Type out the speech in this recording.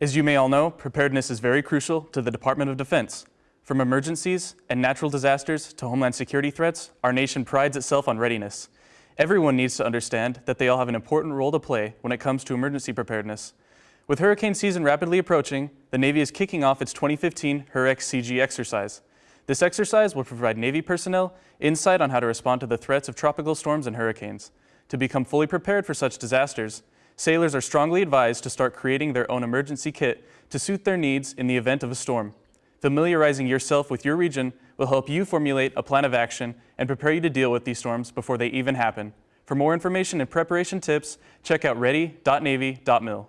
As you may all know, preparedness is very crucial to the Department of Defense. From emergencies and natural disasters to homeland security threats, our nation prides itself on readiness. Everyone needs to understand that they all have an important role to play when it comes to emergency preparedness. With hurricane season rapidly approaching, the Navy is kicking off its 2015 HURREX CG exercise. This exercise will provide Navy personnel insight on how to respond to the threats of tropical storms and hurricanes. To become fully prepared for such disasters, sailors are strongly advised to start creating their own emergency kit to suit their needs in the event of a storm. Familiarizing yourself with your region will help you formulate a plan of action and prepare you to deal with these storms before they even happen. For more information and preparation tips, check out ready.navy.mil.